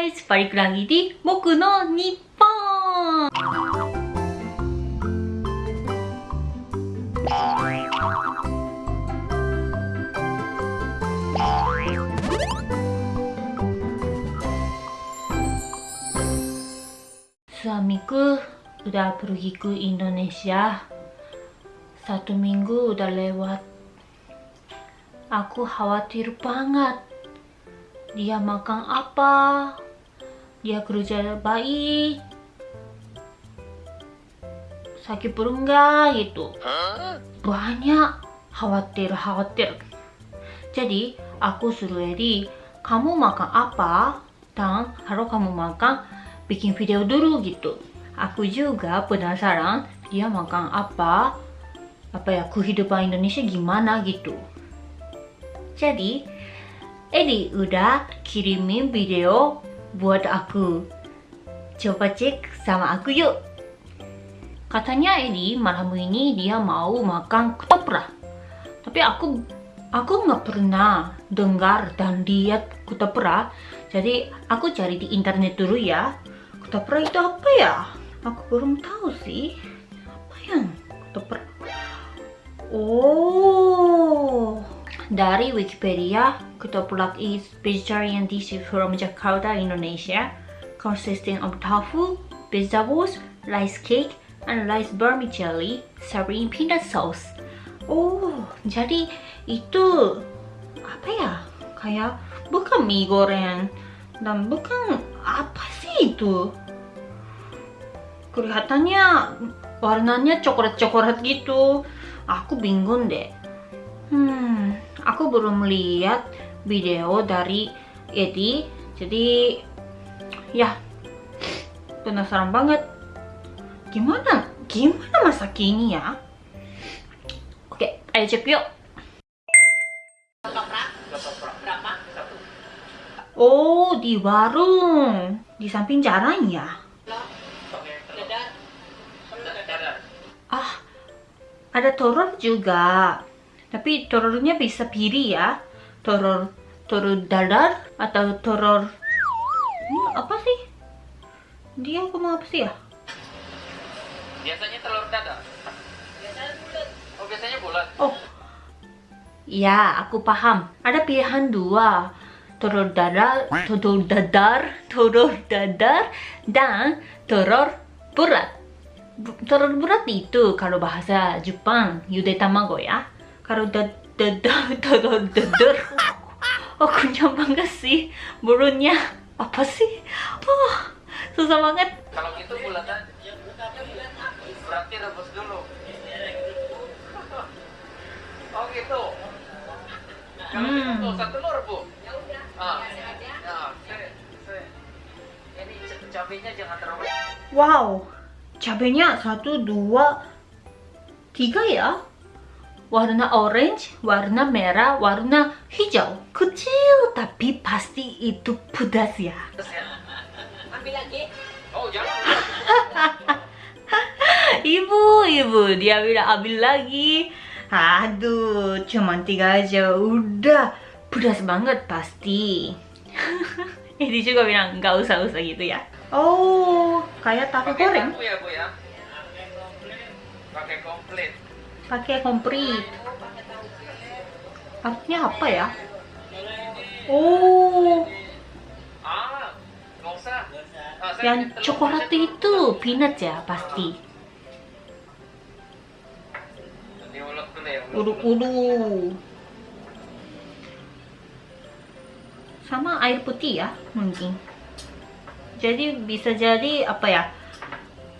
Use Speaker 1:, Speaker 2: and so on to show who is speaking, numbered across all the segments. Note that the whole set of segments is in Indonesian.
Speaker 1: guys! Balik lagi di Boku no Nippon! Suamiku udah pergi ke Indonesia Satu minggu udah lewat Aku khawatir banget Dia makan apa Dia kerja baik. Sakit perut nggak gitu. Banyak. Khawatir-khawatir. Jadi aku suruh Edi Kamu makan apa? Dan harus kamu makan bikin video dulu gitu. Aku juga penasaran dia makan apa? Apa ya kehidupan Indonesia gimana gitu. Jadi Edi udah kirimin video buat aku coba cek sama aku yuk katanya Edi malam ini dia mau makan ketoprak tapi aku aku nggak pernah dengar dan lihat ketoprak jadi aku cari di internet dulu ya ketoprak itu apa ya? Aku belum tahu sih. Apa yang ketoprak? Oh, dari Wikipedia, ketoprak is vegetarian dish from Jakarta, Indonesia, consisting of tofu, vegetables, rice cake, and rice vermicelli served in peanut sauce. Oh, jadi itu apa ya? Kayak bukan mie goreng dan bukan apa sih itu? kelihatannya warnanya coklat-coklat gitu aku bingung deh hmm aku belum lihat video dari Edi jadi ya penasaran banget gimana gimana masak ini ya oke ayo cek yuk Oh, di warung. Di samping jalan ya? Ah, ada telur juga. Tapi telurnya bisa pilih ya. Telur telur dadar atau telur hmm, apa sih? Dia ngomong apa sih ya?
Speaker 2: Biasanya telur dadar. Biasanya bulat. Oh, biasanya bulat.
Speaker 1: Oh. Ya, aku paham. Ada pilihan dua. Telur dadar, telur dadar, telur dadar, dan telur bulat telur bulat itu kalau bahasa Jepang yude tamago ya kalau dadar telur dadar aku banget sih mulutnya apa sih? Oh susah banget.
Speaker 2: Kalau gitu bulatan berarti rebus dulu. Oh gitu. Kalau hmm. gitu satu telur bu ah. Ya ini cabenya jangan terlalu.
Speaker 1: Wow. Cabenya satu dua tiga ya warna orange warna merah warna hijau. Kecil tapi pasti itu pedas ya.
Speaker 2: Ambil lagi. Oh jangan.
Speaker 1: Ibu ibu dia bilang ambil lagi. Aduh cuma tiga aja udah. Pedas banget pasti. Ini juga bilang nggak usah usah gitu ya. Oh, kayak tahu goreng?
Speaker 2: ya, Bu ya. Pakai komplit.
Speaker 1: Artinya apa ya? Oh. Yang coklat itu peanut ya pasti. Ulu-ulu. Sama air putih ya mungkin jadi bisa jadi apa ya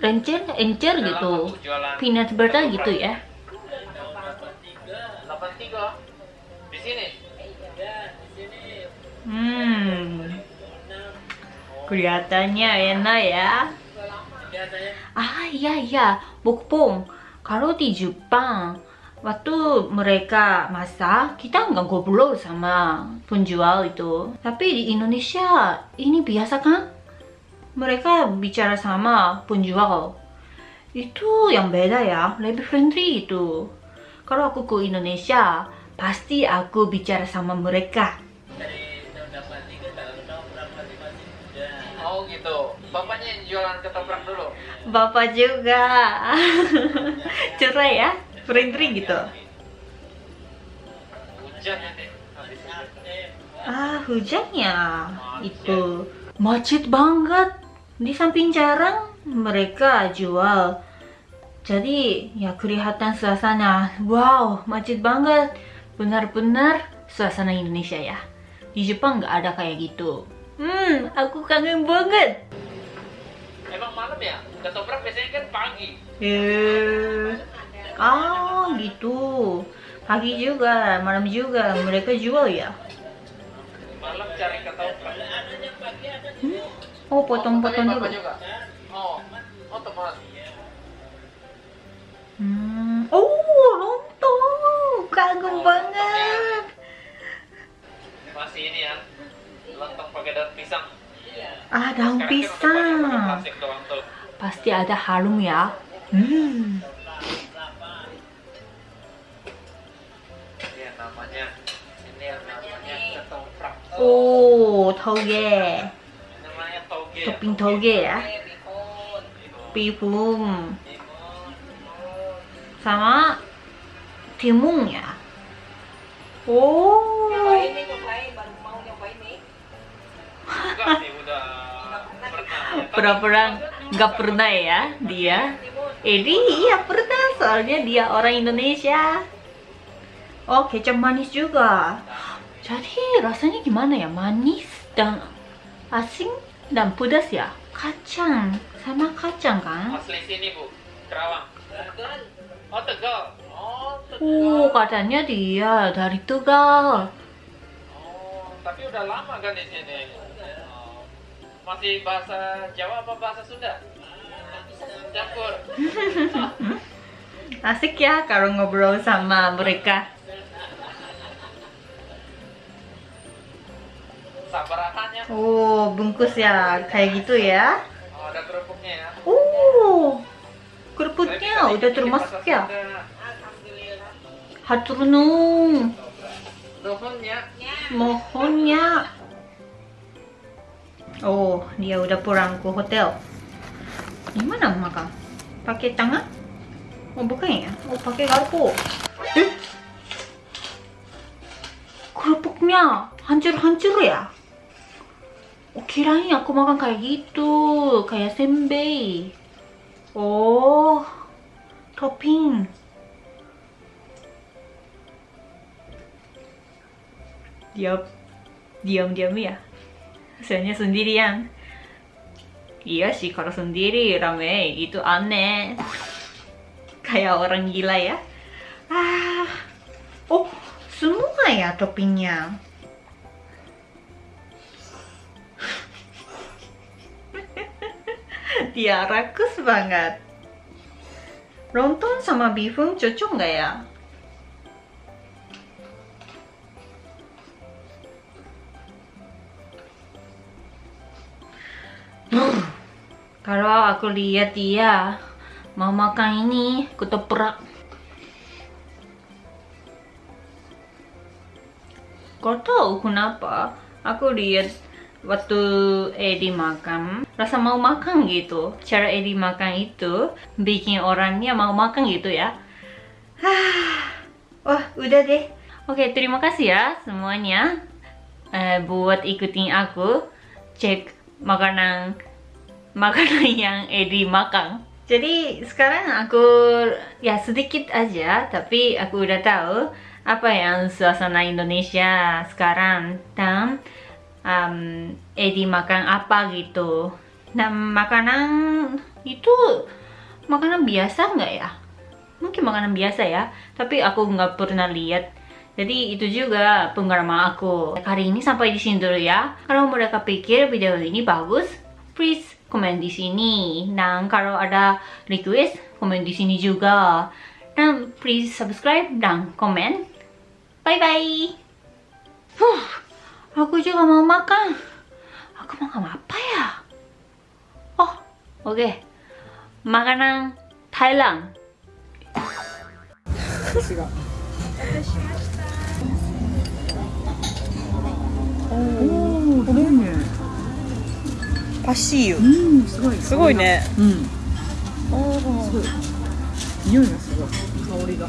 Speaker 1: encer encer gitu peanut butter gitu ya
Speaker 2: sini.
Speaker 1: Hmm. Kelihatannya enak ya. Ah iya iya. Bukpong kalau di Jepang waktu mereka masak kita nggak ngobrol sama penjual itu. Tapi di Indonesia ini biasa kan? Mereka bicara sama penjual. Itu yang beda ya lebih friendly itu. Kalau aku ke Indonesia pasti aku bicara sama mereka
Speaker 2: gitu. Bapaknya yang jualan ketoprak dulu.
Speaker 1: Bapak juga. Cerai ya? Friendly gitu.
Speaker 2: Hujan ya hujan.
Speaker 1: Ah, hujannya itu macet banget. Di samping jarang mereka jual. Jadi ya kelihatan suasana. Wow, macet banget. Benar-benar suasana Indonesia ya. Di Jepang nggak ada kayak gitu. Hmm, aku kangen banget.
Speaker 2: Emang malam ya? Ketoprak biasanya kan pagi.
Speaker 1: Eh, ah gitu. Pagi juga, malam juga mereka jual ya.
Speaker 2: Malam cari ketoprak.
Speaker 1: Oh, potong-potong
Speaker 2: Oh,
Speaker 1: dulu.
Speaker 2: Bapak juga. Oh, oh teman. Daun pisang.
Speaker 1: Pasti ada harum ya. Hmm. Oh, toge. Topping toge ya. Bihun. Sama timun ya. Oh. Pura-pura nggak pernah ya dia. Edi iya pernah soalnya dia orang Indonesia. Oh kecap manis juga. Jadi rasanya gimana ya manis dan asin dan pedas ya kacang sama kacang kan?
Speaker 2: Asli sini bu, Kerawang. Oh Tegal. Oh Tegal.
Speaker 1: Oh katanya dia dari Tegal.
Speaker 2: Oh tapi udah lama kan di sini. Masih bahasa Jawa apa bahasa Sunda? Campur.
Speaker 1: Asik ya kalau ngobrol sama mereka.
Speaker 2: Sabarahannya.
Speaker 1: Oh bungkus ya kayak gitu ya.
Speaker 2: Oh ada kerupuknya ya.
Speaker 1: Oh kerupuknya udah termasuk ya.
Speaker 2: Sunda.
Speaker 1: Haturunung.
Speaker 2: Nuhunnya.
Speaker 1: Mohonnya. Oh, dia udah pulang ke hotel. Gimana makan? Pakai tangan? Oh, bukan ya? Oh, pakai garpu. Eh? Kerupuknya hancur-hancur ya? Oh, kirain aku makan kayak gitu. Kayak senbei. Oh, topping. Diam, diam-diam ya. Soalnya sendirian. Iya sih, kalau sendiri rame itu aneh. Kayak orang gila ya. Ah, oh semua ya toppingnya. Dia rakus banget. Lontong sama bihun cocok nggak ya? Kalau aku lihat dia mau makan ini ketoprak. Kau tahu kenapa? Aku lihat waktu Edi makan, rasa mau makan gitu. Cara Edi makan itu bikin orangnya mau makan gitu ya. Wah, udah deh. Oke, terima kasih ya semuanya eh, buat ikutin aku cek makanan makanan yang Edi makan. Jadi sekarang aku ya sedikit aja, tapi aku udah tahu apa yang suasana Indonesia sekarang dan um, Edi makan apa gitu. Nah makanan itu makanan biasa nggak ya? Mungkin makanan biasa ya, tapi aku nggak pernah lihat. Jadi itu juga pengalaman aku. Kali ini sampai di sini dulu ya. Kalau mereka pikir video ini bagus, please komen di sini. Dan kalau ada request, komen di sini juga. Dan please subscribe dan komen. Bye bye. Huh, aku juga mau makan. Aku makan apa ya? Oh, oke. Makanan Thailand. パシーユ
Speaker 3: うんすごい
Speaker 1: すごいね
Speaker 3: うん
Speaker 1: お
Speaker 3: そう匂いがすごい香りが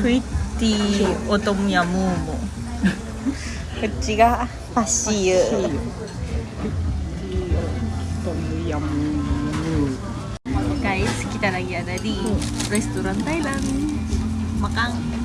Speaker 1: クイッティオトムヤムーモこっちがパシーユ
Speaker 3: トムヤム
Speaker 1: guys kita lagi ada di restoran Thailand makan